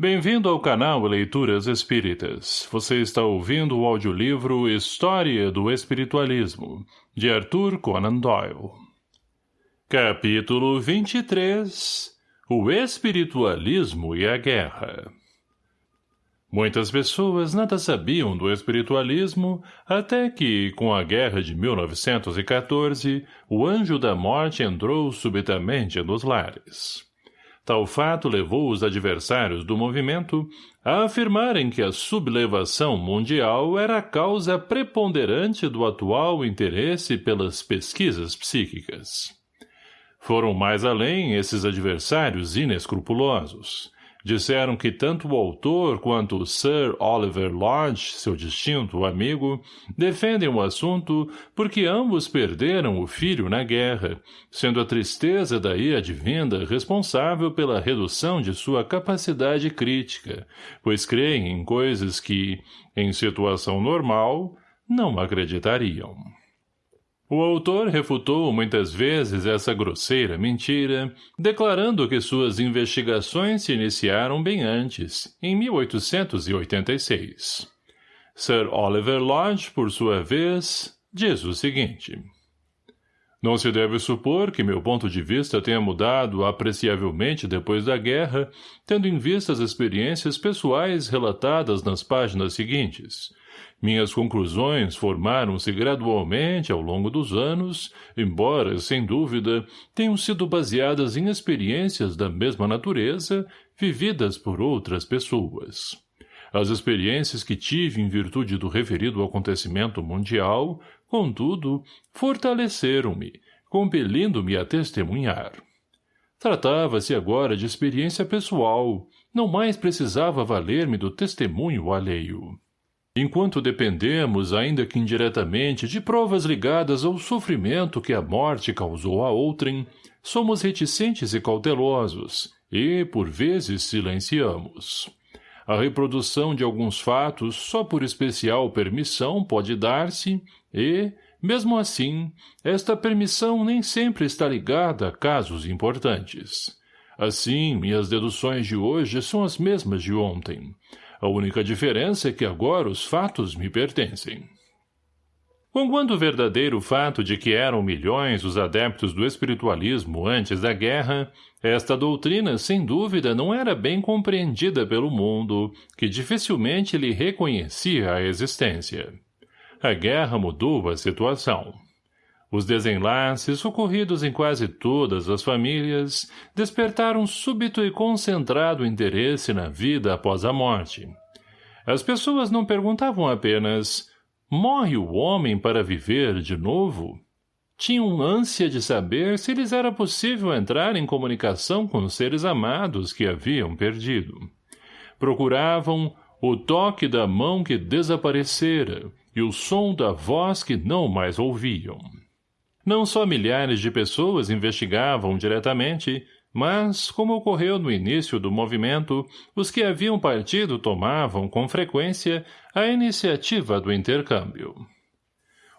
Bem-vindo ao canal Leituras Espíritas. Você está ouvindo o audiolivro História do Espiritualismo, de Arthur Conan Doyle. Capítulo 23 O Espiritualismo e a Guerra Muitas pessoas nada sabiam do espiritualismo até que, com a guerra de 1914, o anjo da morte entrou subitamente nos lares. Tal fato levou os adversários do movimento a afirmarem que a sublevação mundial era a causa preponderante do atual interesse pelas pesquisas psíquicas. Foram mais além esses adversários inescrupulosos, Disseram que tanto o autor quanto Sir Oliver Lodge, seu distinto amigo, defendem o assunto porque ambos perderam o filho na guerra, sendo a tristeza daí advinda responsável pela redução de sua capacidade crítica, pois creem em coisas que, em situação normal, não acreditariam. O autor refutou muitas vezes essa grosseira mentira, declarando que suas investigações se iniciaram bem antes, em 1886. Sir Oliver Lodge, por sua vez, diz o seguinte. Não se deve supor que meu ponto de vista tenha mudado apreciavelmente depois da guerra, tendo em vista as experiências pessoais relatadas nas páginas seguintes, minhas conclusões formaram-se gradualmente ao longo dos anos, embora, sem dúvida, tenham sido baseadas em experiências da mesma natureza, vividas por outras pessoas. As experiências que tive em virtude do referido acontecimento mundial, contudo, fortaleceram-me, compelindo-me a testemunhar. Tratava-se agora de experiência pessoal, não mais precisava valer-me do testemunho alheio. Enquanto dependemos, ainda que indiretamente, de provas ligadas ao sofrimento que a morte causou a outrem, somos reticentes e cautelosos, e, por vezes, silenciamos. A reprodução de alguns fatos só por especial permissão pode dar-se, e, mesmo assim, esta permissão nem sempre está ligada a casos importantes. Assim, minhas deduções de hoje são as mesmas de ontem, a única diferença é que agora os fatos me pertencem. Conquanto o verdadeiro fato de que eram milhões os adeptos do espiritualismo antes da guerra, esta doutrina, sem dúvida, não era bem compreendida pelo mundo, que dificilmente lhe reconhecia a existência. A guerra mudou a situação. Os desenlaces, ocorridos em quase todas as famílias, despertaram súbito e concentrado interesse na vida após a morte. As pessoas não perguntavam apenas morre o homem para viver de novo? Tinham ânsia de saber se lhes era possível entrar em comunicação com os seres amados que haviam perdido. Procuravam o toque da mão que desaparecera e o som da voz que não mais ouviam. Não só milhares de pessoas investigavam diretamente, mas, como ocorreu no início do movimento, os que haviam partido tomavam, com frequência, a iniciativa do intercâmbio.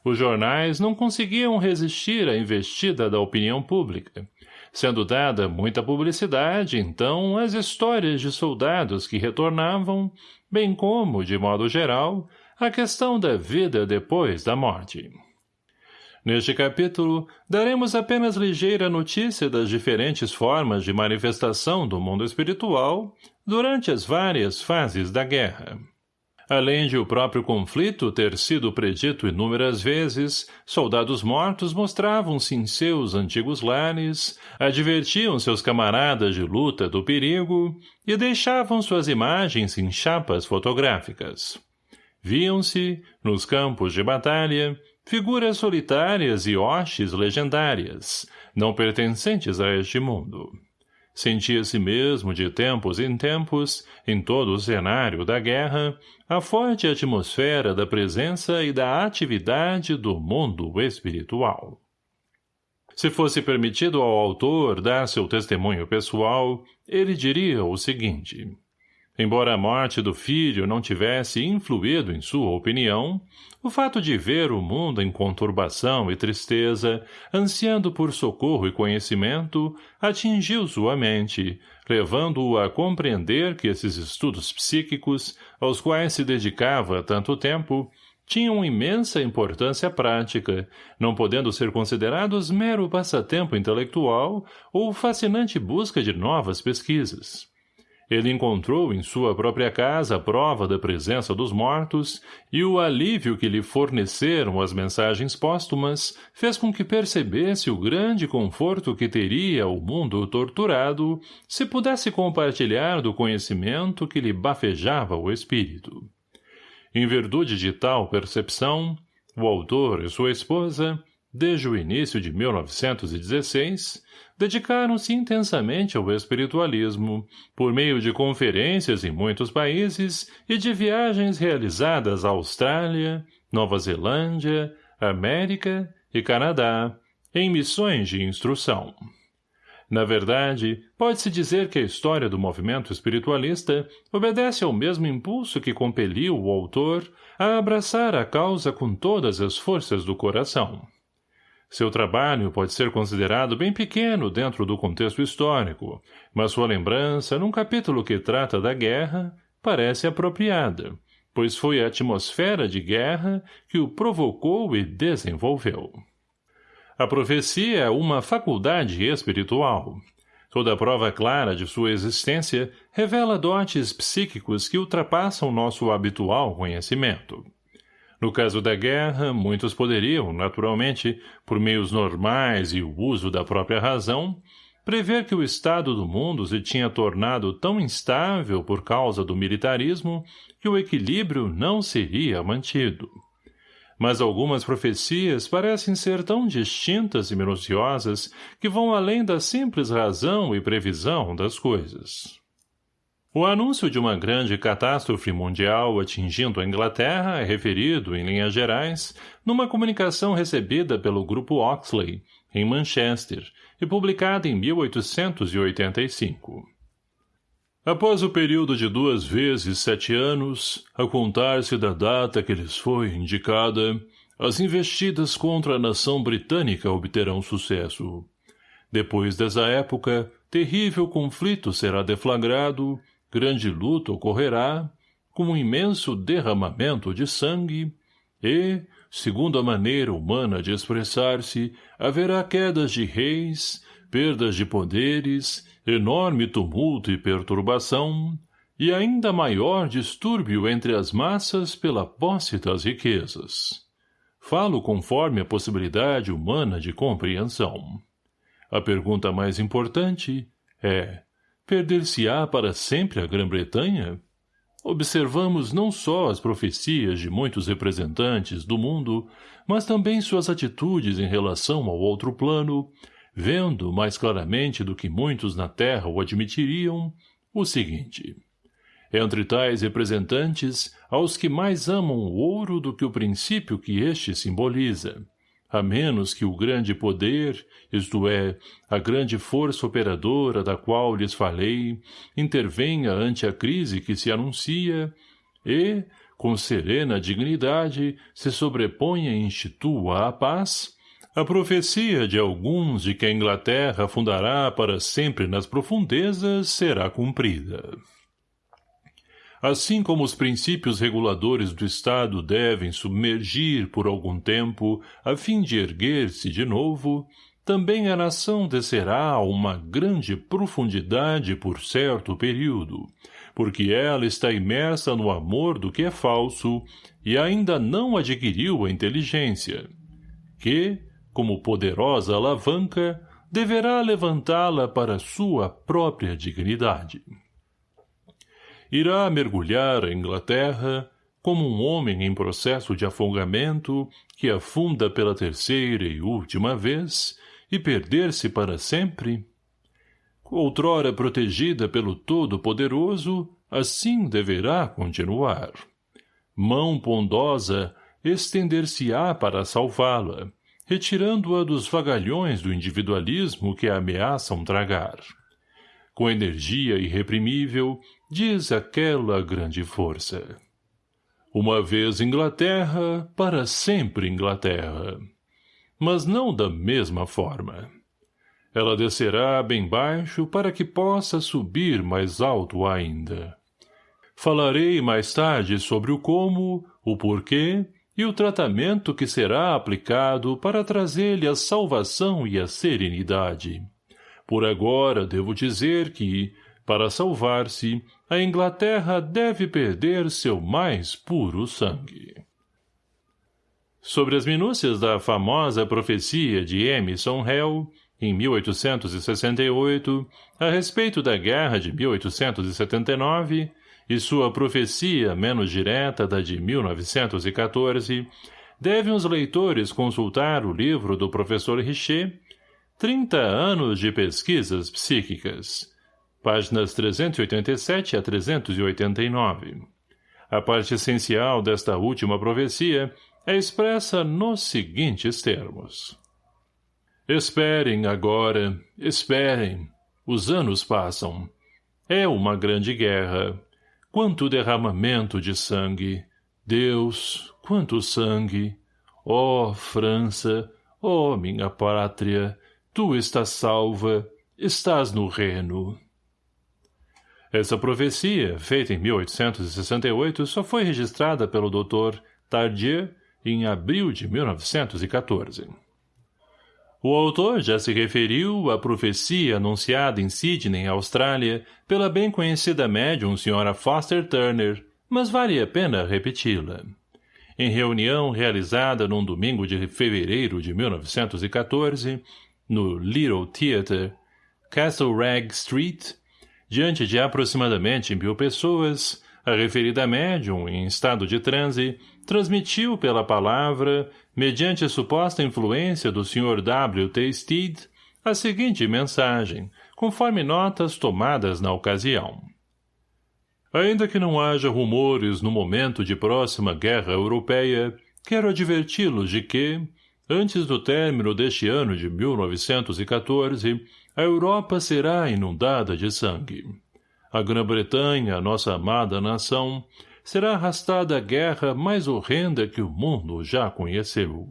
Os jornais não conseguiam resistir à investida da opinião pública, sendo dada muita publicidade, então, às histórias de soldados que retornavam, bem como, de modo geral, a questão da vida depois da morte. Neste capítulo, daremos apenas ligeira notícia das diferentes formas de manifestação do mundo espiritual durante as várias fases da guerra. Além de o próprio conflito ter sido predito inúmeras vezes, soldados mortos mostravam-se em seus antigos lares, advertiam seus camaradas de luta do perigo e deixavam suas imagens em chapas fotográficas. Viam-se, nos campos de batalha, figuras solitárias e hostes legendárias, não pertencentes a este mundo. Sentia-se mesmo, de tempos em tempos, em todo o cenário da guerra, a forte atmosfera da presença e da atividade do mundo espiritual. Se fosse permitido ao autor dar seu testemunho pessoal, ele diria o seguinte. Embora a morte do filho não tivesse influído em sua opinião, o fato de ver o mundo em conturbação e tristeza, ansiando por socorro e conhecimento, atingiu sua mente, levando-o a compreender que esses estudos psíquicos, aos quais se dedicava tanto tempo, tinham imensa importância prática, não podendo ser considerados mero passatempo intelectual ou fascinante busca de novas pesquisas. Ele encontrou em sua própria casa a prova da presença dos mortos e o alívio que lhe forneceram as mensagens póstumas fez com que percebesse o grande conforto que teria o mundo torturado se pudesse compartilhar do conhecimento que lhe bafejava o espírito. Em virtude de tal percepção, o autor e sua esposa, desde o início de 1916, dedicaram-se intensamente ao espiritualismo, por meio de conferências em muitos países e de viagens realizadas à Austrália, Nova Zelândia, América e Canadá, em missões de instrução. Na verdade, pode-se dizer que a história do movimento espiritualista obedece ao mesmo impulso que compeliu o autor a abraçar a causa com todas as forças do coração. Seu trabalho pode ser considerado bem pequeno dentro do contexto histórico, mas sua lembrança, num capítulo que trata da guerra, parece apropriada, pois foi a atmosfera de guerra que o provocou e desenvolveu. A profecia é uma faculdade espiritual. Toda prova clara de sua existência revela dotes psíquicos que ultrapassam nosso habitual conhecimento. No caso da guerra, muitos poderiam, naturalmente, por meios normais e o uso da própria razão, prever que o estado do mundo se tinha tornado tão instável por causa do militarismo que o equilíbrio não seria mantido. Mas algumas profecias parecem ser tão distintas e minuciosas que vão além da simples razão e previsão das coisas. O anúncio de uma grande catástrofe mundial atingindo a Inglaterra é referido, em linhas gerais, numa comunicação recebida pelo Grupo Oxley, em Manchester, e publicada em 1885. Após o período de duas vezes sete anos, a contar-se da data que lhes foi indicada, as investidas contra a nação britânica obterão sucesso. Depois dessa época, terrível conflito será deflagrado grande luta ocorrerá, com um imenso derramamento de sangue, e, segundo a maneira humana de expressar-se, haverá quedas de reis, perdas de poderes, enorme tumulto e perturbação, e ainda maior distúrbio entre as massas pela posse das riquezas. Falo conforme a possibilidade humana de compreensão. A pergunta mais importante é, Perder-se-á para sempre a Grã-Bretanha? Observamos não só as profecias de muitos representantes do mundo, mas também suas atitudes em relação ao outro plano, vendo, mais claramente do que muitos na Terra o admitiriam, o seguinte. Entre tais representantes, aos que mais amam o ouro do que o princípio que este simboliza, a menos que o grande poder, isto é, a grande força operadora da qual lhes falei, intervenha ante a crise que se anuncia e, com serena dignidade, se sobreponha e institua a paz, a profecia de alguns de que a Inglaterra fundará para sempre nas profundezas será cumprida. Assim como os princípios reguladores do Estado devem submergir por algum tempo a fim de erguer-se de novo, também a nação descerá a uma grande profundidade por certo período, porque ela está imersa no amor do que é falso e ainda não adquiriu a inteligência, que, como poderosa alavanca, deverá levantá-la para sua própria dignidade irá mergulhar a Inglaterra como um homem em processo de afogamento que afunda pela terceira e última vez e perder-se para sempre? Outrora protegida pelo Todo-Poderoso, assim deverá continuar. Mão pondosa estender-se-á para salvá-la, retirando-a dos vagalhões do individualismo que a ameaçam tragar. Com energia irreprimível, diz aquela grande força. Uma vez Inglaterra, para sempre Inglaterra. Mas não da mesma forma. Ela descerá bem baixo para que possa subir mais alto ainda. Falarei mais tarde sobre o como, o porquê e o tratamento que será aplicado para trazer-lhe a salvação e a serenidade. Por agora devo dizer que, para salvar-se, a Inglaterra deve perder seu mais puro sangue. Sobre as minúcias da famosa profecia de Emerson Hell, em 1868, a respeito da guerra de 1879, e sua profecia menos direta da de 1914, devem os leitores consultar o livro do professor Richer, 30 anos de pesquisas psíquicas, páginas 387 a 389. A parte essencial desta última profecia é expressa nos seguintes termos. Esperem agora, esperem. Os anos passam. É uma grande guerra. Quanto derramamento de sangue. Deus, quanto sangue. Ó, oh, França, ó, oh, minha pátria, tu estás salva, estás no reino. Essa profecia, feita em 1868, só foi registrada pelo Dr. Tardieu em abril de 1914. O autor já se referiu à profecia anunciada em Sydney, Austrália, pela bem conhecida médium Sra. Foster Turner, mas vale a pena repeti-la. Em reunião realizada num domingo de fevereiro de 1914, no Little Theatre, Castle Rag Street, diante de aproximadamente mil pessoas, a referida médium, em estado de transe, transmitiu pela palavra mediante a suposta influência do Sr. W. T. Steed, a seguinte mensagem, conforme notas tomadas na ocasião. Ainda que não haja rumores no momento de próxima guerra europeia, quero adverti-los de que, antes do término deste ano de 1914, a Europa será inundada de sangue. A Grã-Bretanha, nossa amada nação, será arrastada a guerra mais horrenda que o mundo já conheceu.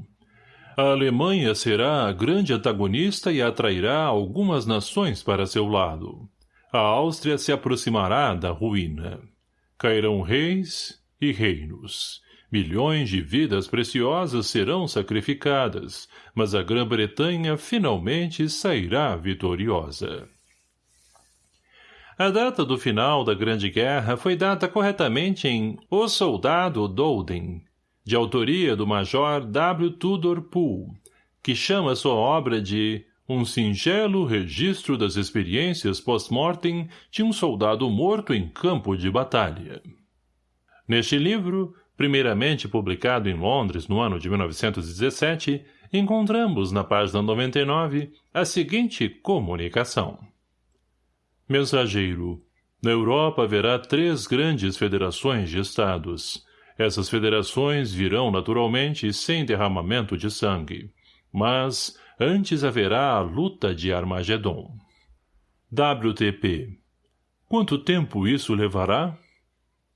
A Alemanha será a grande antagonista e atrairá algumas nações para seu lado. A Áustria se aproximará da ruína. Cairão reis e reinos. Milhões de vidas preciosas serão sacrificadas, mas a Grã-Bretanha finalmente sairá vitoriosa. A data do final da Grande Guerra foi data corretamente em O Soldado Dolden, de autoria do Major W. Tudor Poole, que chama sua obra de um singelo registro das experiências post-mortem de um soldado morto em campo de batalha. Neste livro, primeiramente publicado em Londres no ano de 1917, encontramos na página 99 a seguinte comunicação. Mensageiro. Na Europa haverá três grandes federações de estados. Essas federações virão naturalmente sem derramamento de sangue. Mas antes haverá a luta de Armagedon. WTP. Quanto tempo isso levará?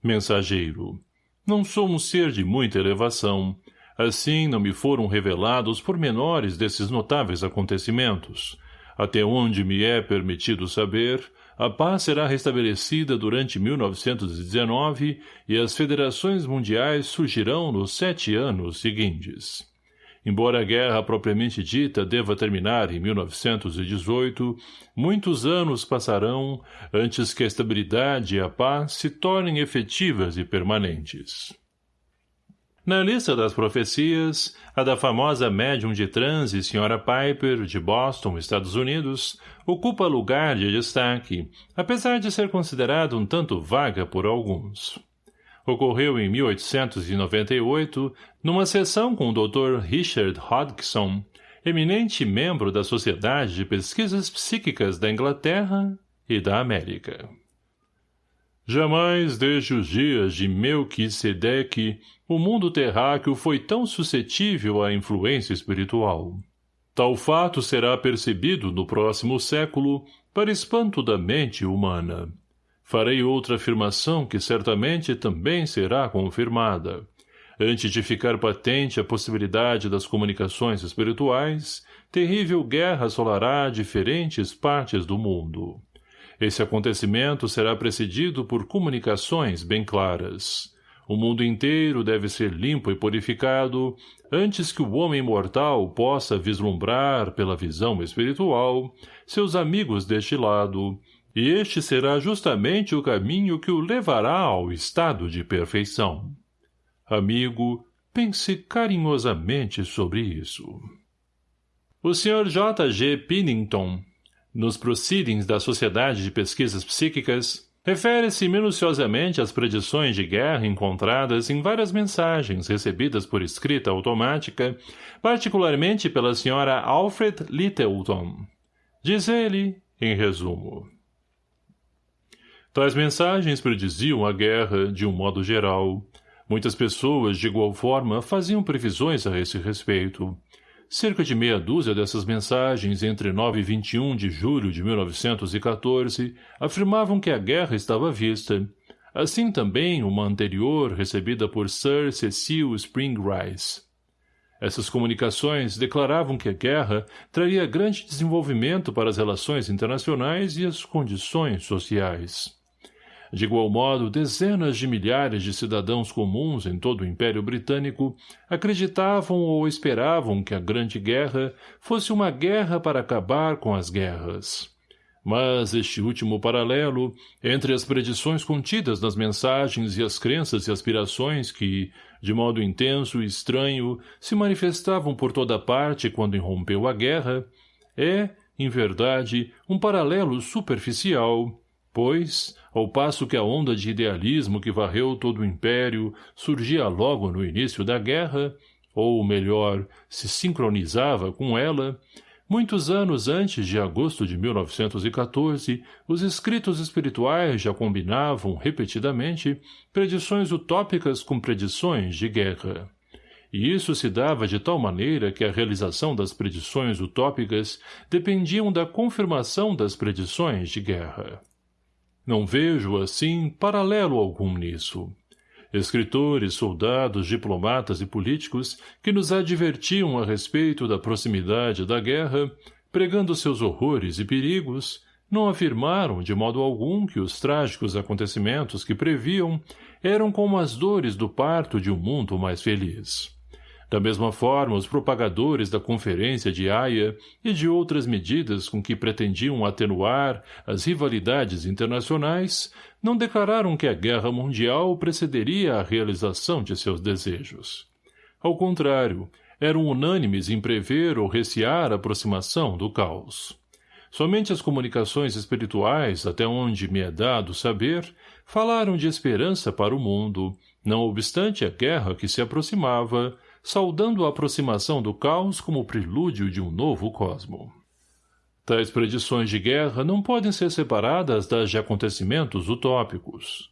Mensageiro. Não sou um ser de muita elevação. Assim não me foram revelados pormenores desses notáveis acontecimentos. Até onde me é permitido saber, a paz será restabelecida durante 1919 e as federações mundiais surgirão nos sete anos seguintes. Embora a guerra propriamente dita deva terminar em 1918, muitos anos passarão antes que a estabilidade e a paz se tornem efetivas e permanentes. Na lista das profecias, a da famosa médium de transe Sra. Piper, de Boston, Estados Unidos, ocupa lugar de destaque, apesar de ser considerada um tanto vaga por alguns. Ocorreu em 1898, numa sessão com o Dr. Richard Hodgson, eminente membro da Sociedade de Pesquisas Psíquicas da Inglaterra e da América. Jamais desde os dias de Melquisedeque o mundo terráqueo foi tão suscetível à influência espiritual. Tal fato será percebido no próximo século para espanto da mente humana. Farei outra afirmação que certamente também será confirmada. Antes de ficar patente a possibilidade das comunicações espirituais, terrível guerra assolará diferentes partes do mundo. Esse acontecimento será precedido por comunicações bem claras. O mundo inteiro deve ser limpo e purificado antes que o homem mortal possa vislumbrar pela visão espiritual seus amigos deste lado, e este será justamente o caminho que o levará ao estado de perfeição. Amigo, pense carinhosamente sobre isso. O Sr. J. G. Pinnington, nos Proceedings da Sociedade de Pesquisas Psíquicas, refere-se minuciosamente às predições de guerra encontradas em várias mensagens recebidas por escrita automática, particularmente pela Sra. Alfred Littleton. Diz ele, em resumo. Tais mensagens prediziam a guerra, de um modo geral, Muitas pessoas, de igual forma, faziam previsões a esse respeito. Cerca de meia dúzia dessas mensagens, entre 9 e 21 de julho de 1914, afirmavam que a guerra estava vista. Assim também uma anterior, recebida por Sir Cecil Spring Rice. Essas comunicações declaravam que a guerra traria grande desenvolvimento para as relações internacionais e as condições sociais. De igual modo, dezenas de milhares de cidadãos comuns em todo o Império Britânico acreditavam ou esperavam que a Grande Guerra fosse uma guerra para acabar com as guerras. Mas este último paralelo, entre as predições contidas nas mensagens e as crenças e aspirações que, de modo intenso e estranho, se manifestavam por toda parte quando irrompeu a guerra, é, em verdade, um paralelo superficial, pois, ao passo que a onda de idealismo que varreu todo o império surgia logo no início da guerra, ou melhor, se sincronizava com ela, muitos anos antes de agosto de 1914, os escritos espirituais já combinavam, repetidamente, predições utópicas com predições de guerra. E isso se dava de tal maneira que a realização das predições utópicas dependiam da confirmação das predições de guerra. Não vejo, assim, paralelo algum nisso. Escritores, soldados, diplomatas e políticos que nos advertiam a respeito da proximidade da guerra, pregando seus horrores e perigos, não afirmaram de modo algum que os trágicos acontecimentos que previam eram como as dores do parto de um mundo mais feliz. Da mesma forma, os propagadores da Conferência de Haia e de outras medidas com que pretendiam atenuar as rivalidades internacionais não declararam que a guerra mundial precederia a realização de seus desejos. Ao contrário, eram unânimes em prever ou recear a aproximação do caos. Somente as comunicações espirituais, até onde me é dado saber, falaram de esperança para o mundo, não obstante a guerra que se aproximava, saudando a aproximação do caos como prelúdio de um novo cosmo. Tais predições de guerra não podem ser separadas das de acontecimentos utópicos.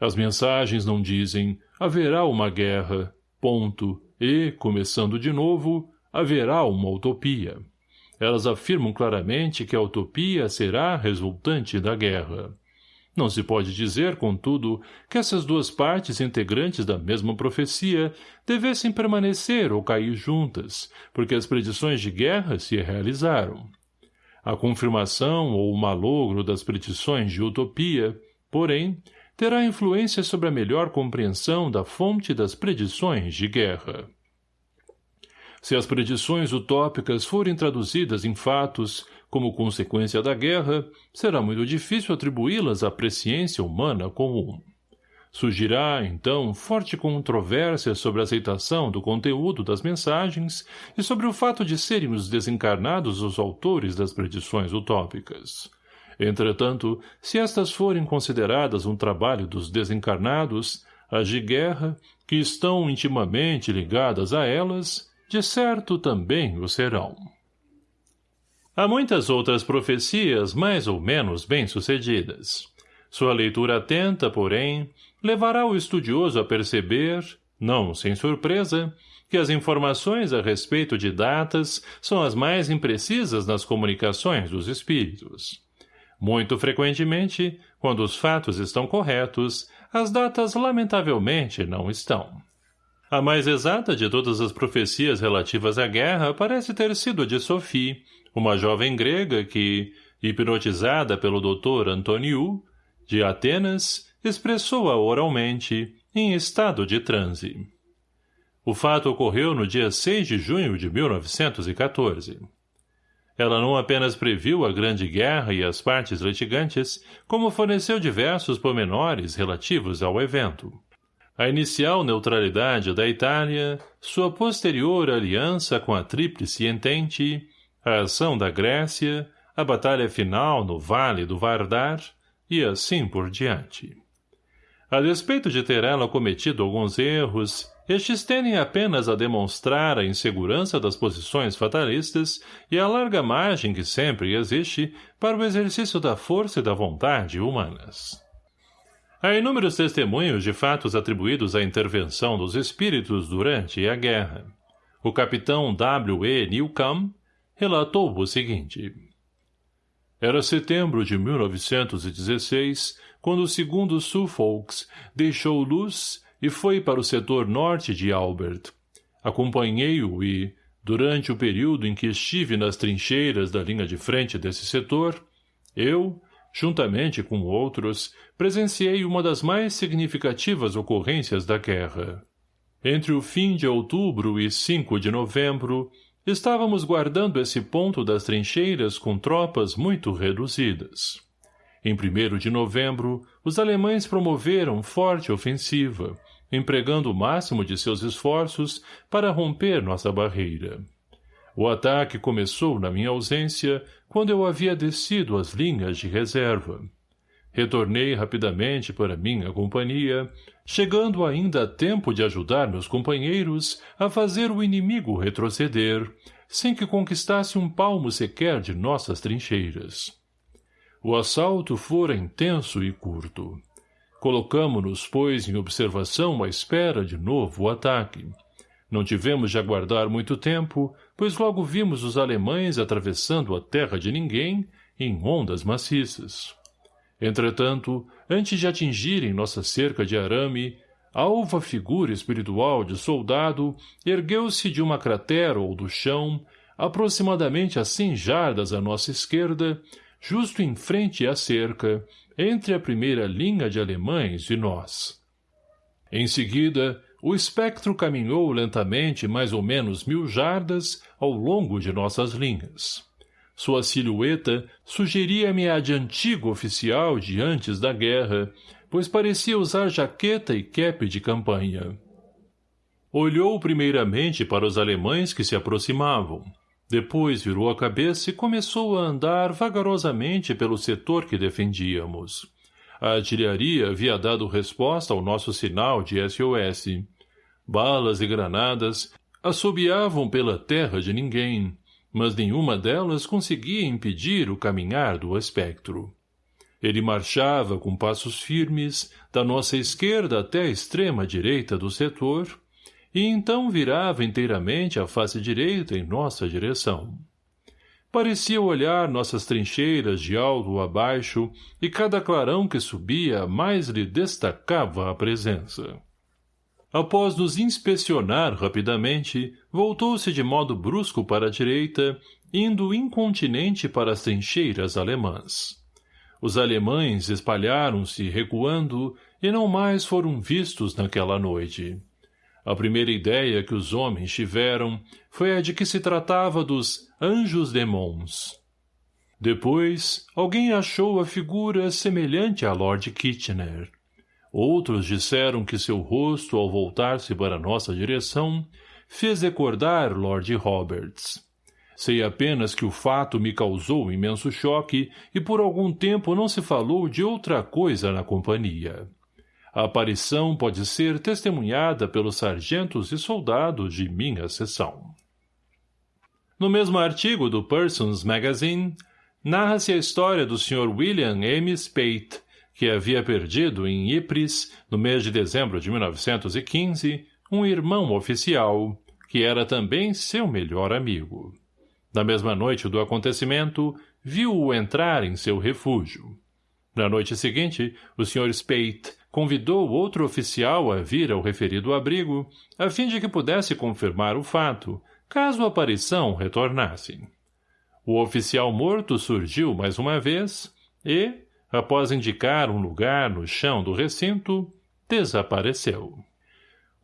As mensagens não dizem haverá uma guerra, ponto, e, começando de novo, haverá uma utopia. Elas afirmam claramente que a utopia será resultante da guerra. Não se pode dizer, contudo, que essas duas partes integrantes da mesma profecia devessem permanecer ou cair juntas, porque as predições de guerra se realizaram. A confirmação ou o malogro das predições de utopia, porém, terá influência sobre a melhor compreensão da fonte das predições de guerra. Se as predições utópicas forem traduzidas em fatos, como consequência da guerra, será muito difícil atribuí-las à presciência humana comum. Surgirá, então, forte controvérsia sobre a aceitação do conteúdo das mensagens e sobre o fato de serem os desencarnados os autores das predições utópicas. Entretanto, se estas forem consideradas um trabalho dos desencarnados, as de guerra, que estão intimamente ligadas a elas, de certo também o serão. Há muitas outras profecias mais ou menos bem-sucedidas. Sua leitura atenta, porém, levará o estudioso a perceber, não sem surpresa, que as informações a respeito de datas são as mais imprecisas nas comunicações dos espíritos. Muito frequentemente, quando os fatos estão corretos, as datas lamentavelmente não estão. A mais exata de todas as profecias relativas à guerra parece ter sido a de Sophie, uma jovem grega que, hipnotizada pelo Dr. Antoniou, de Atenas, expressou-a oralmente, em estado de transe. O fato ocorreu no dia 6 de junho de 1914. Ela não apenas previu a Grande Guerra e as partes litigantes, como forneceu diversos pormenores relativos ao evento. A inicial neutralidade da Itália, sua posterior aliança com a Tríplice Entente, a ação da Grécia, a batalha final no Vale do Vardar e assim por diante. A despeito de ter ela cometido alguns erros, estes tendem apenas a demonstrar a insegurança das posições fatalistas e a larga margem que sempre existe para o exercício da força e da vontade humanas. Há inúmeros testemunhos de fatos atribuídos à intervenção dos espíritos durante a guerra. O capitão W. E. Newcomb relatou o seguinte. Era setembro de 1916, quando o segundo Suffolks deixou Luz e foi para o setor norte de Albert. Acompanhei-o e, durante o período em que estive nas trincheiras da linha de frente desse setor, eu, juntamente com outros, presenciei uma das mais significativas ocorrências da guerra. Entre o fim de outubro e 5 de novembro, estávamos guardando esse ponto das trincheiras com tropas muito reduzidas. Em 1 de novembro, os alemães promoveram forte ofensiva, empregando o máximo de seus esforços para romper nossa barreira. O ataque começou na minha ausência, quando eu havia descido as linhas de reserva. Retornei rapidamente para minha companhia, chegando ainda a tempo de ajudar meus companheiros a fazer o inimigo retroceder, sem que conquistasse um palmo sequer de nossas trincheiras. O assalto fora intenso e curto. Colocamo-nos, pois, em observação à espera de novo ataque. Não tivemos de aguardar muito tempo, pois logo vimos os alemães atravessando a terra de ninguém em ondas maciças. Entretanto, antes de atingirem nossa cerca de arame, a alva figura espiritual de soldado ergueu-se de uma cratera ou do chão, aproximadamente a cem jardas à nossa esquerda, justo em frente à cerca, entre a primeira linha de alemães e nós. Em seguida, o espectro caminhou lentamente mais ou menos mil jardas ao longo de nossas linhas. Sua silhueta sugeria-me a de antigo oficial de antes da guerra, pois parecia usar jaqueta e quepe de campanha. Olhou primeiramente para os alemães que se aproximavam. Depois virou a cabeça e começou a andar vagarosamente pelo setor que defendíamos. A artilharia havia dado resposta ao nosso sinal de SOS. Balas e granadas assobiavam pela terra de ninguém, mas nenhuma delas conseguia impedir o caminhar do espectro. Ele marchava com passos firmes, da nossa esquerda até a extrema direita do setor, e então virava inteiramente a face direita em nossa direção. Parecia olhar nossas trincheiras de alto a baixo, e cada clarão que subia mais lhe destacava a presença. Após nos inspecionar rapidamente, voltou-se de modo brusco para a direita, indo incontinente para as trincheiras alemãs. Os alemães espalharam-se recuando e não mais foram vistos naquela noite. A primeira ideia que os homens tiveram foi a de que se tratava dos anjos demons. Depois, alguém achou a figura semelhante a Lord Kitchener. Outros disseram que seu rosto, ao voltar-se para nossa direção, fez recordar Lord Roberts. Sei apenas que o fato me causou imenso choque e por algum tempo não se falou de outra coisa na companhia. A aparição pode ser testemunhada pelos sargentos e soldados de minha seção. No mesmo artigo do Persons Magazine, narra-se a história do Sr. William M. Speight, que havia perdido em Ypres, no mês de dezembro de 1915, um irmão oficial, que era também seu melhor amigo. Na mesma noite do acontecimento, viu-o entrar em seu refúgio. Na noite seguinte, o Sr. Speight convidou outro oficial a vir ao referido abrigo, a fim de que pudesse confirmar o fato, caso a aparição retornasse. O oficial morto surgiu mais uma vez e, após indicar um lugar no chão do recinto, desapareceu.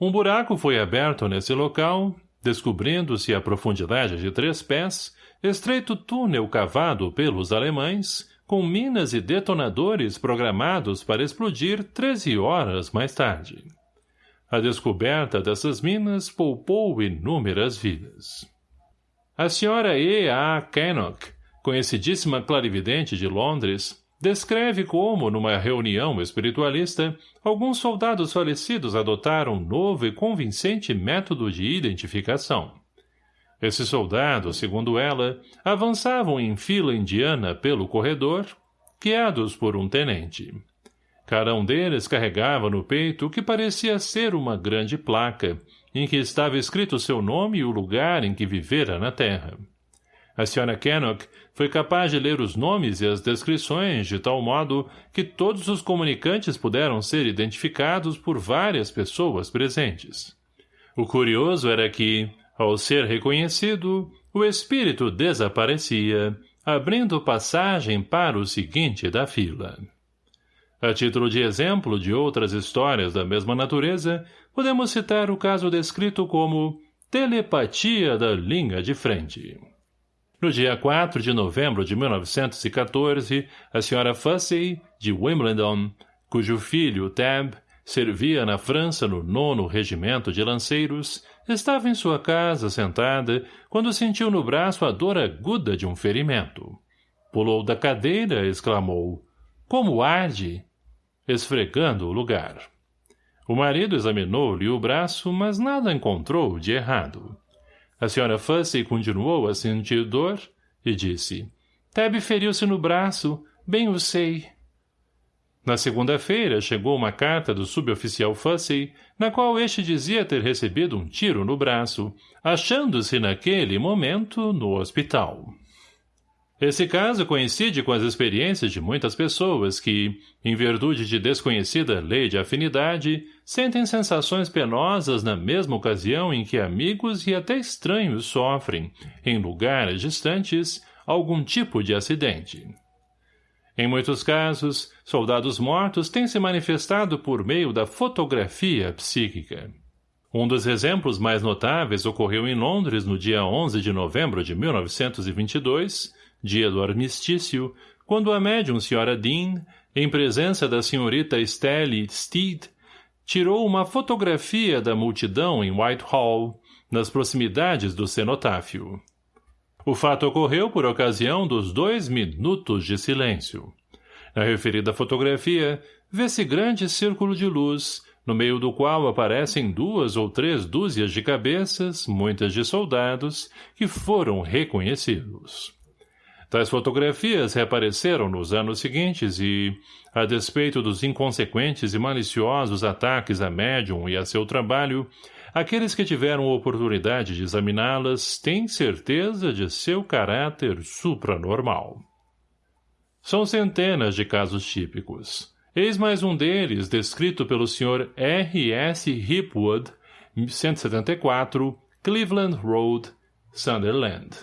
Um buraco foi aberto nesse local, descobrindo-se a profundidade de três pés, estreito túnel cavado pelos alemães, com minas e detonadores programados para explodir 13 horas mais tarde. A descoberta dessas minas poupou inúmeras vidas. A senhora E. A. Cannock, conhecidíssima clarividente de Londres, descreve como, numa reunião espiritualista, alguns soldados falecidos adotaram um novo e convincente método de identificação. Esses soldados, segundo ela, avançavam em fila indiana pelo corredor, guiados por um tenente. Cada um deles carregava no peito o que parecia ser uma grande placa, em que estava escrito seu nome e o lugar em que vivera na Terra. A Sra. Kennock foi capaz de ler os nomes e as descrições de tal modo que todos os comunicantes puderam ser identificados por várias pessoas presentes. O curioso era que, ao ser reconhecido, o espírito desaparecia, abrindo passagem para o seguinte da fila. A título de exemplo de outras histórias da mesma natureza, podemos citar o caso descrito como telepatia da linha de frente. No dia 4 de novembro de 1914, a senhora Fussey, de Wimbledon, cujo filho, Tab, servia na França no nono regimento de lanceiros, estava em sua casa, sentada, quando sentiu no braço a dor aguda de um ferimento. Pulou da cadeira, exclamou, como arde? Esfregando o lugar. O marido examinou-lhe o braço, mas nada encontrou de errado. A senhora Fussey continuou a sentir dor e disse, Tebe feriu-se no braço, bem o sei. Na segunda-feira chegou uma carta do suboficial Fussey, na qual este dizia ter recebido um tiro no braço, achando-se naquele momento no hospital. Esse caso coincide com as experiências de muitas pessoas que, em virtude de desconhecida lei de afinidade, sentem sensações penosas na mesma ocasião em que amigos e até estranhos sofrem, em lugares distantes, algum tipo de acidente. Em muitos casos, soldados mortos têm se manifestado por meio da fotografia psíquica. Um dos exemplos mais notáveis ocorreu em Londres no dia 11 de novembro de 1922, dia do armistício, quando a médium Sra. Dean, em presença da senhorita Estelle Steed, tirou uma fotografia da multidão em Whitehall, nas proximidades do cenotáfio. O fato ocorreu por ocasião dos dois minutos de silêncio. Na referida fotografia, vê-se grande círculo de luz, no meio do qual aparecem duas ou três dúzias de cabeças, muitas de soldados, que foram reconhecidos. Tais fotografias reapareceram nos anos seguintes e, a despeito dos inconsequentes e maliciosos ataques a médium e a seu trabalho, Aqueles que tiveram oportunidade de examiná-las têm certeza de seu caráter supranormal. São centenas de casos típicos. Eis mais um deles, descrito pelo Sr. R. S. Hipwood, 174, Cleveland Road, Sunderland.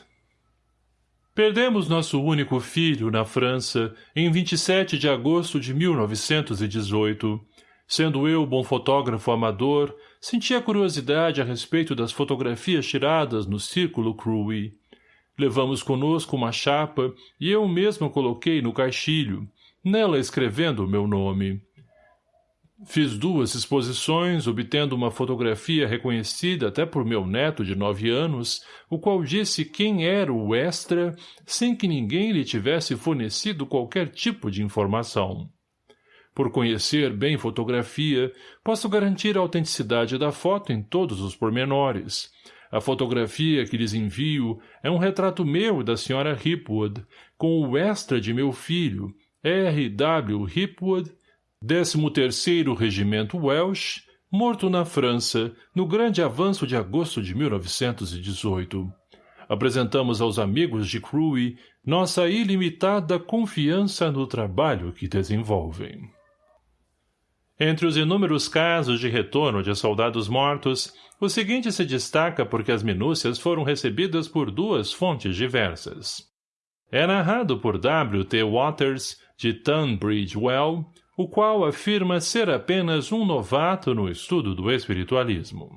Perdemos nosso único filho na França em 27 de agosto de 1918, Sendo eu bom fotógrafo amador, sentia curiosidade a respeito das fotografias tiradas no Círculo Crewe. Levamos conosco uma chapa e eu mesmo coloquei no caixilho, nela escrevendo o meu nome. Fiz duas exposições, obtendo uma fotografia reconhecida até por meu neto de nove anos, o qual disse quem era o extra, sem que ninguém lhe tivesse fornecido qualquer tipo de informação. Por conhecer bem fotografia, posso garantir a autenticidade da foto em todos os pormenores. A fotografia que lhes envio é um retrato meu da Sra. Hipwood, com o extra de meu filho, R. W. Hipwood, 13º Regimento Welsh, morto na França, no grande avanço de agosto de 1918. apresentamos aos amigos de Crewe nossa ilimitada confiança no trabalho que desenvolvem. Entre os inúmeros casos de retorno de soldados mortos, o seguinte se destaca porque as minúcias foram recebidas por duas fontes diversas. É narrado por W. T. Waters, de Tunbridge Well, o qual afirma ser apenas um novato no estudo do espiritualismo.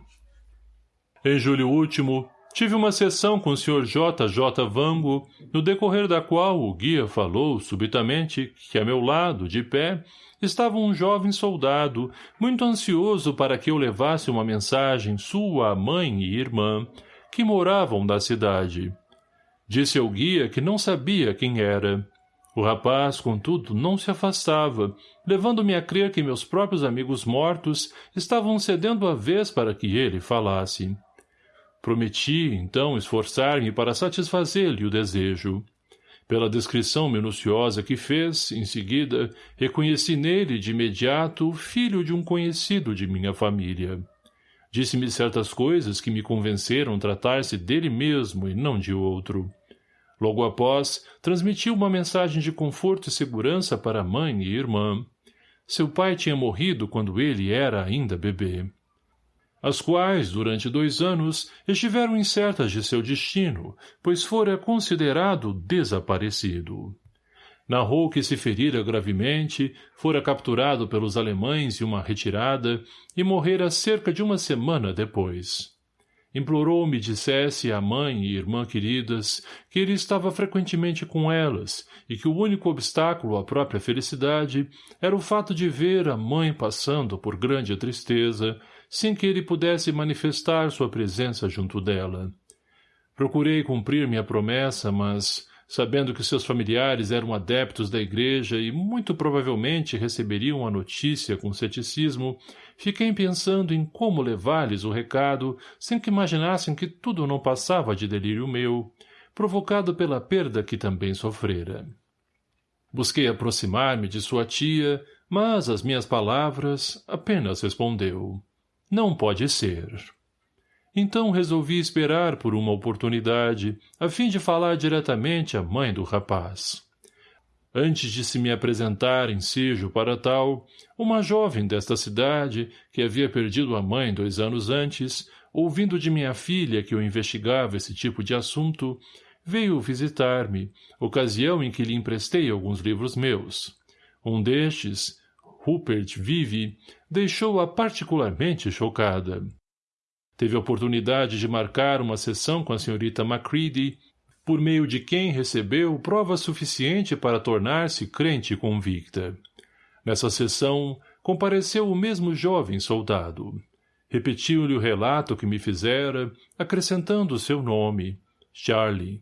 Em julho último, tive uma sessão com o Sr. J. J. Vango, no decorrer da qual o guia falou, subitamente, que a meu lado, de pé, estava um jovem soldado, muito ansioso para que eu levasse uma mensagem sua à mãe e irmã, que moravam da cidade. Disse ao guia que não sabia quem era. O rapaz, contudo, não se afastava, levando-me a crer que meus próprios amigos mortos estavam cedendo a vez para que ele falasse. Prometi, então, esforçar-me para satisfazer-lhe o desejo. Pela descrição minuciosa que fez, em seguida, reconheci nele de imediato o filho de um conhecido de minha família. Disse-me certas coisas que me convenceram tratar-se dele mesmo e não de outro. Logo após, transmitiu uma mensagem de conforto e segurança para mãe e irmã. Seu pai tinha morrido quando ele era ainda bebê as quais, durante dois anos, estiveram incertas de seu destino, pois fora considerado desaparecido. Narrou que se ferira gravemente, fora capturado pelos alemães em uma retirada e morrera cerca de uma semana depois. Implorou-me dissesse à mãe e irmã queridas que ele estava frequentemente com elas e que o único obstáculo à própria felicidade era o fato de ver a mãe passando por grande tristeza sem que ele pudesse manifestar sua presença junto dela. Procurei cumprir minha promessa, mas, sabendo que seus familiares eram adeptos da igreja e muito provavelmente receberiam a notícia com ceticismo, fiquei pensando em como levar-lhes o recado sem que imaginassem que tudo não passava de delírio meu, provocado pela perda que também sofrera. Busquei aproximar-me de sua tia, mas as minhas palavras apenas respondeu. Não pode ser. Então resolvi esperar por uma oportunidade, a fim de falar diretamente à mãe do rapaz. Antes de se me apresentar em sejo para tal, uma jovem desta cidade, que havia perdido a mãe dois anos antes, ouvindo de minha filha que eu investigava esse tipo de assunto, veio visitar-me, ocasião em que lhe emprestei alguns livros meus. Um destes, Rupert Vive, deixou-a particularmente chocada. Teve a oportunidade de marcar uma sessão com a senhorita Macready, por meio de quem recebeu prova suficiente para tornar-se crente convicta. Nessa sessão, compareceu o mesmo jovem soldado. Repetiu-lhe o relato que me fizera, acrescentando o seu nome, Charlie.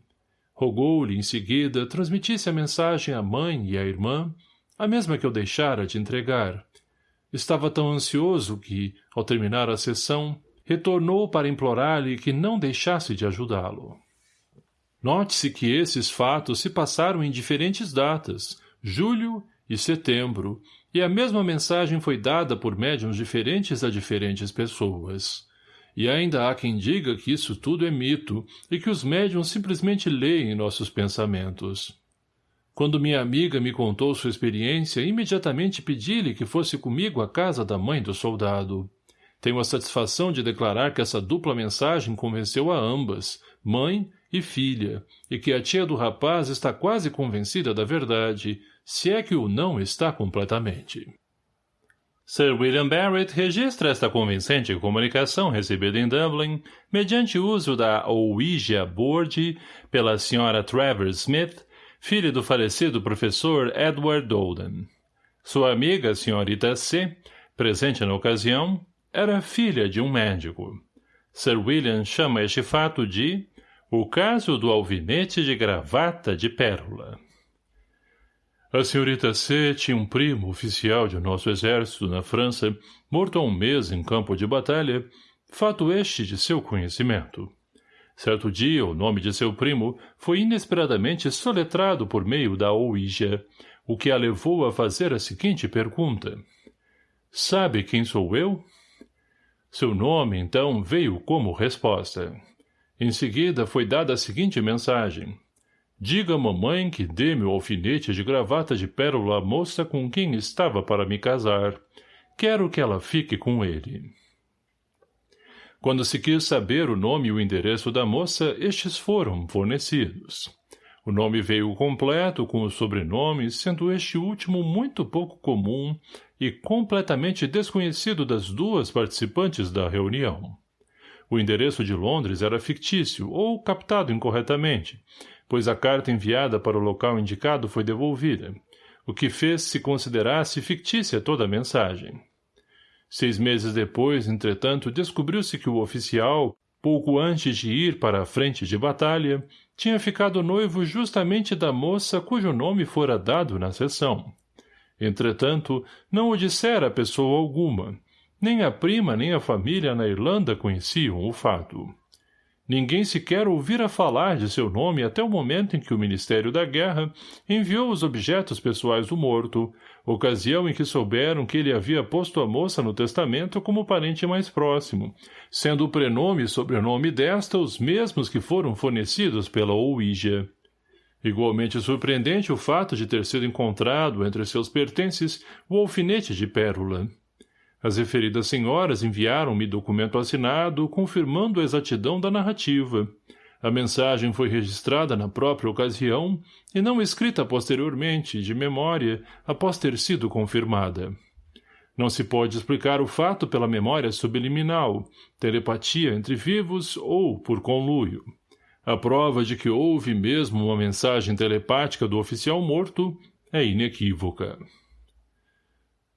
Rogou-lhe, em seguida, transmitisse a mensagem à mãe e à irmã, a mesma que eu deixara de entregar. Estava tão ansioso que, ao terminar a sessão, retornou para implorar-lhe que não deixasse de ajudá-lo. Note-se que esses fatos se passaram em diferentes datas, julho e setembro, e a mesma mensagem foi dada por médiums diferentes a diferentes pessoas. E ainda há quem diga que isso tudo é mito e que os médiums simplesmente leem nossos pensamentos. Quando minha amiga me contou sua experiência, imediatamente pedi-lhe que fosse comigo à casa da mãe do soldado. Tenho a satisfação de declarar que essa dupla mensagem convenceu a ambas, mãe e filha, e que a tia do rapaz está quase convencida da verdade, se é que o não está completamente. Sir William Barrett registra esta convincente comunicação recebida em Dublin mediante uso da Ouija Board pela Sra. Travers Smith filha do falecido professor Edward Dolden. Sua amiga, senhorita C., presente na ocasião, era filha de um médico. Sir William chama este fato de o caso do alvinete de gravata de pérola. A senhorita C. tinha um primo oficial de nosso exército na França, morto há um mês em campo de batalha, fato este de seu conhecimento. Certo dia, o nome de seu primo foi inesperadamente soletrado por meio da Ouija, o que a levou a fazer a seguinte pergunta. Sabe quem sou eu? Seu nome, então, veio como resposta. Em seguida foi dada a seguinte mensagem. Diga à mamãe que dê meu alfinete de gravata de pérola à moça com quem estava para me casar. Quero que ela fique com ele. Quando se quis saber o nome e o endereço da moça, estes foram fornecidos. O nome veio completo com os sobrenomes, sendo este último muito pouco comum e completamente desconhecido das duas participantes da reunião. O endereço de Londres era fictício ou captado incorretamente, pois a carta enviada para o local indicado foi devolvida, o que fez se considerasse fictícia toda a mensagem. Seis meses depois, entretanto, descobriu-se que o oficial, pouco antes de ir para a frente de batalha, tinha ficado noivo justamente da moça cujo nome fora dado na sessão. Entretanto, não o dissera a pessoa alguma, nem a prima nem a família na Irlanda conheciam o fato. Ninguém sequer ouvira falar de seu nome até o momento em que o Ministério da Guerra enviou os objetos pessoais do morto, ocasião em que souberam que ele havia posto a moça no testamento como parente mais próximo, sendo o prenome e sobrenome desta os mesmos que foram fornecidos pela Ouija. Igualmente surpreendente o fato de ter sido encontrado entre seus pertences o alfinete de pérola. As referidas senhoras enviaram-me documento assinado confirmando a exatidão da narrativa. A mensagem foi registrada na própria ocasião e não escrita posteriormente, de memória, após ter sido confirmada. Não se pode explicar o fato pela memória subliminal, telepatia entre vivos ou por conluio. A prova de que houve mesmo uma mensagem telepática do oficial morto é inequívoca.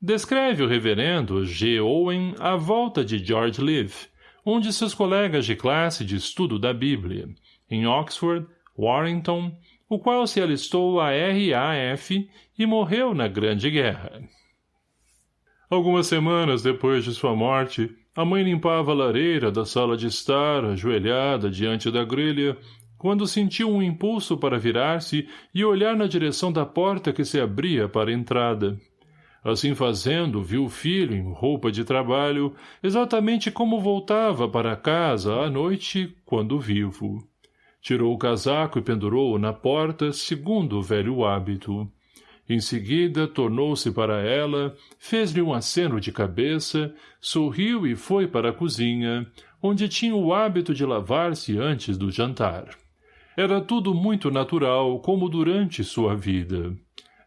Descreve o reverendo G. Owen a volta de George Leaf, um de seus colegas de classe de estudo da Bíblia, em Oxford, Warrington, o qual se alistou à RAF e morreu na Grande Guerra. Algumas semanas depois de sua morte, a mãe limpava a lareira da sala de estar, ajoelhada diante da grelha, quando sentiu um impulso para virar-se e olhar na direção da porta que se abria para a entrada. Assim fazendo, viu o filho em roupa de trabalho, exatamente como voltava para casa à noite, quando vivo. Tirou o casaco e pendurou-o na porta, segundo o velho hábito. Em seguida, tornou-se para ela, fez-lhe um aceno de cabeça, sorriu e foi para a cozinha, onde tinha o hábito de lavar-se antes do jantar. Era tudo muito natural, como durante sua vida.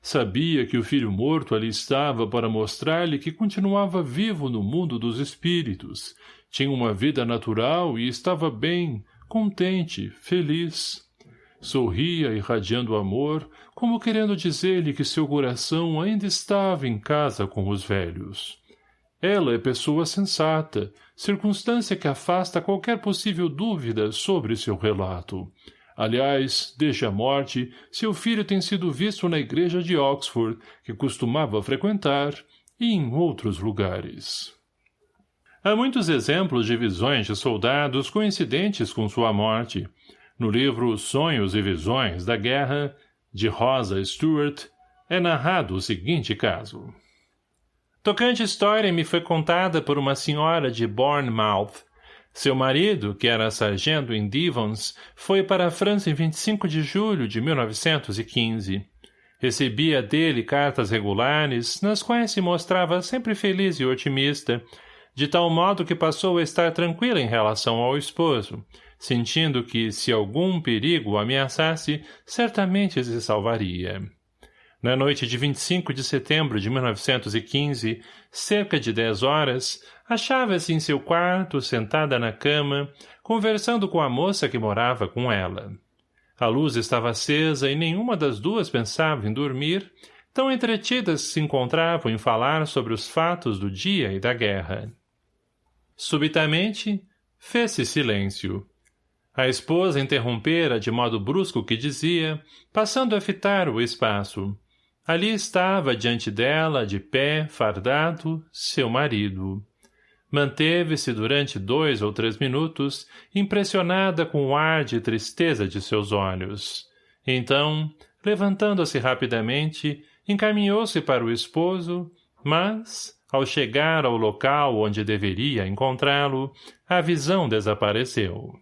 Sabia que o filho morto ali estava para mostrar-lhe que continuava vivo no mundo dos espíritos, tinha uma vida natural e estava bem, contente, feliz. Sorria, irradiando amor, como querendo dizer-lhe que seu coração ainda estava em casa com os velhos. Ela é pessoa sensata, circunstância que afasta qualquer possível dúvida sobre seu relato. Aliás, desde a morte, seu filho tem sido visto na igreja de Oxford, que costumava frequentar, e em outros lugares. Há muitos exemplos de visões de soldados coincidentes com sua morte. No livro Sonhos e Visões da Guerra, de Rosa Stewart, é narrado o seguinte caso. Tocante história me foi contada por uma senhora de Bournemouth, seu marido, que era sargento em Devons, foi para a França em 25 de julho de 1915. Recebia dele cartas regulares, nas quais se mostrava sempre feliz e otimista, de tal modo que passou a estar tranquila em relação ao esposo, sentindo que, se algum perigo o ameaçasse, certamente se salvaria. Na noite de 25 de setembro de 1915, cerca de dez horas, achava-se em seu quarto, sentada na cama, conversando com a moça que morava com ela. A luz estava acesa e nenhuma das duas pensava em dormir, tão entretidas se encontravam em falar sobre os fatos do dia e da guerra. Subitamente, fez-se silêncio. A esposa interrompera de modo brusco que dizia, passando a fitar o espaço. Ali estava diante dela, de pé, fardado, seu marido. Manteve-se durante dois ou três minutos, impressionada com o ar de tristeza de seus olhos. Então, levantando-se rapidamente, encaminhou-se para o esposo, mas, ao chegar ao local onde deveria encontrá-lo, a visão desapareceu.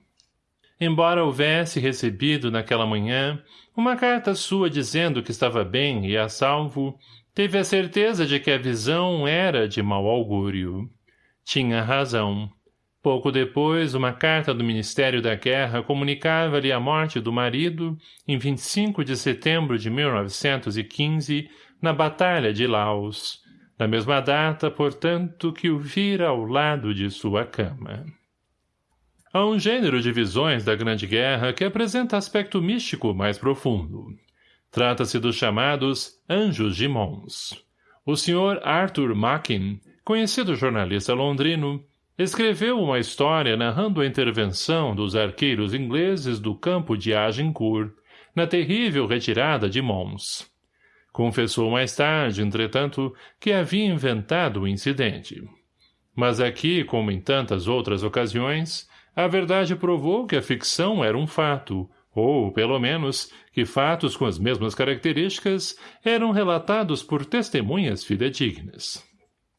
embora houvesse recebido naquela manhã uma carta sua dizendo que estava bem e a salvo, teve a certeza de que a visão era de mau augúrio. Tinha razão. Pouco depois, uma carta do Ministério da Guerra comunicava-lhe a morte do marido, em 25 de setembro de 1915, na Batalha de Laos, na mesma data, portanto, que o vira ao lado de sua cama. Há um gênero de visões da Grande Guerra que apresenta aspecto místico mais profundo. Trata-se dos chamados Anjos de Mons. O Sr. Arthur Mackin, conhecido jornalista londrino, escreveu uma história narrando a intervenção dos arqueiros ingleses do campo de Agincourt, na terrível retirada de Mons. Confessou mais tarde, entretanto, que havia inventado o incidente. Mas aqui, como em tantas outras ocasiões, a verdade provou que a ficção era um fato, ou, pelo menos, que fatos com as mesmas características eram relatados por testemunhas fidedignas.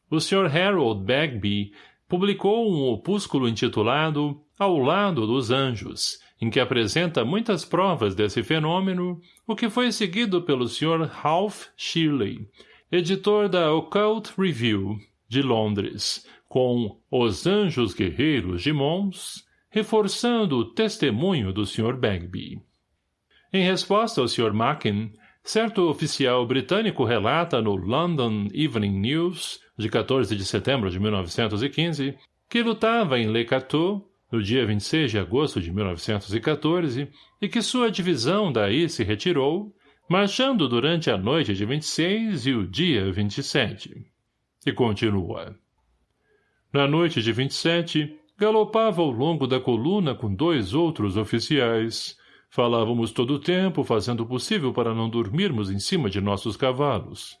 O Sr. Harold Bagby publicou um opúsculo intitulado Ao Lado dos Anjos, em que apresenta muitas provas desse fenômeno, o que foi seguido pelo Sr. Ralph Shirley, editor da Occult Review, de Londres, com Os Anjos Guerreiros de Mons, reforçando o testemunho do Sr. Bagby. Em resposta ao Sr. Mackin, certo oficial britânico relata no London Evening News, de 14 de setembro de 1915, que lutava em Le Cateau, no dia 26 de agosto de 1914, e que sua divisão daí se retirou, marchando durante a noite de 26 e o dia 27. E continua. Na noite de 27, Galopava ao longo da coluna com dois outros oficiais. Falávamos todo o tempo, fazendo o possível para não dormirmos em cima de nossos cavalos.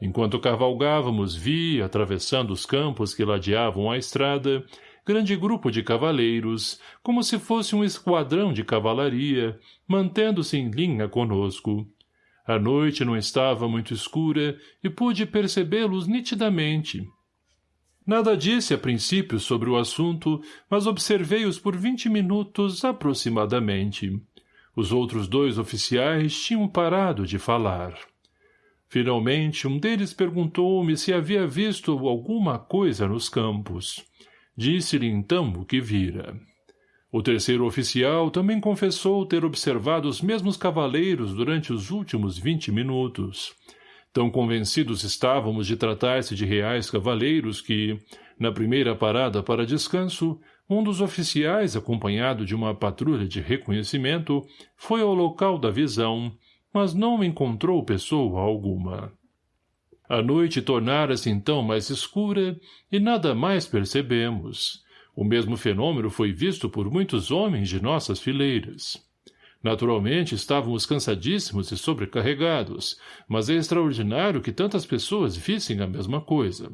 Enquanto cavalgávamos, vi, atravessando os campos que ladeavam a estrada, grande grupo de cavaleiros, como se fosse um esquadrão de cavalaria, mantendo-se em linha conosco. A noite não estava muito escura e pude percebê-los nitidamente, Nada disse a princípio sobre o assunto, mas observei-os por vinte minutos aproximadamente. Os outros dois oficiais tinham parado de falar. Finalmente, um deles perguntou-me se havia visto alguma coisa nos campos. Disse-lhe então o que vira. O terceiro oficial também confessou ter observado os mesmos cavaleiros durante os últimos vinte minutos. Tão convencidos estávamos de tratar-se de reais cavaleiros que, na primeira parada para descanso, um dos oficiais, acompanhado de uma patrulha de reconhecimento, foi ao local da visão, mas não encontrou pessoa alguma. A noite tornara-se então mais escura e nada mais percebemos. O mesmo fenômeno foi visto por muitos homens de nossas fileiras. Naturalmente, estávamos cansadíssimos e sobrecarregados, mas é extraordinário que tantas pessoas vissem a mesma coisa.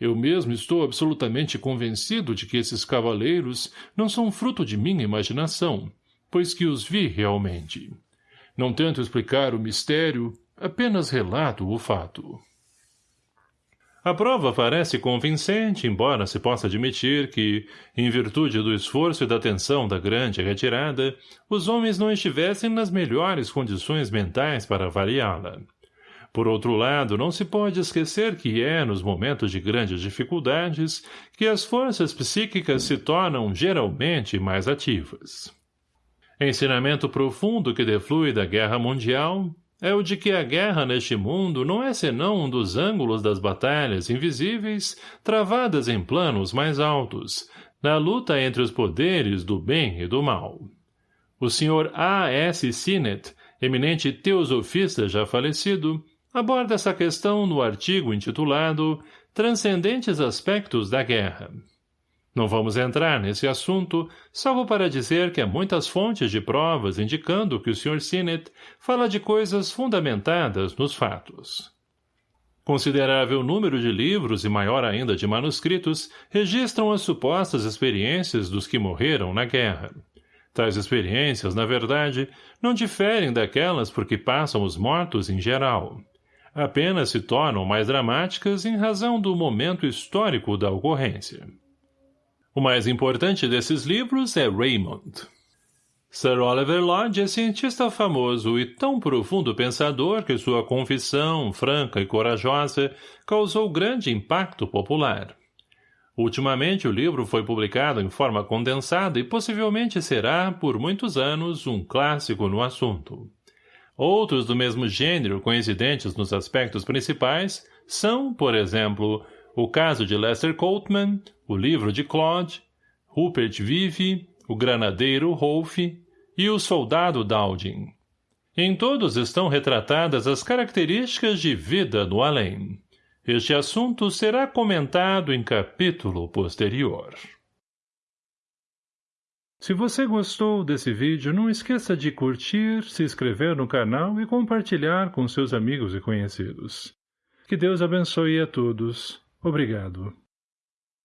Eu mesmo estou absolutamente convencido de que esses cavaleiros não são fruto de minha imaginação, pois que os vi realmente. Não tento explicar o mistério, apenas relato o fato. A prova parece convincente, embora se possa admitir que, em virtude do esforço e da tensão da grande retirada, os homens não estivessem nas melhores condições mentais para avaliá-la. Por outro lado, não se pode esquecer que é, nos momentos de grandes dificuldades, que as forças psíquicas se tornam geralmente mais ativas. Ensinamento profundo que deflui da guerra mundial é o de que a guerra neste mundo não é senão um dos ângulos das batalhas invisíveis travadas em planos mais altos, na luta entre os poderes do bem e do mal. O Sr. A. S. Sinnett, eminente teosofista já falecido, aborda essa questão no artigo intitulado Transcendentes Aspectos da Guerra. Não vamos entrar nesse assunto, salvo para dizer que há muitas fontes de provas indicando que o Sr. Sinnett fala de coisas fundamentadas nos fatos. Considerável número de livros e maior ainda de manuscritos registram as supostas experiências dos que morreram na guerra. Tais experiências, na verdade, não diferem daquelas por que passam os mortos em geral. Apenas se tornam mais dramáticas em razão do momento histórico da ocorrência. O mais importante desses livros é Raymond. Sir Oliver Lodge é cientista famoso e tão profundo pensador que sua confissão, franca e corajosa, causou grande impacto popular. Ultimamente o livro foi publicado em forma condensada e possivelmente será, por muitos anos, um clássico no assunto. Outros do mesmo gênero, coincidentes nos aspectos principais, são, por exemplo, o caso de Lester Coltman, o livro de Claude, Rupert Vive, o granadeiro Rolf e o soldado Dowding. Em todos estão retratadas as características de vida no além. Este assunto será comentado em capítulo posterior. Se você gostou desse vídeo, não esqueça de curtir, se inscrever no canal e compartilhar com seus amigos e conhecidos. Que Deus abençoe a todos. Obrigado.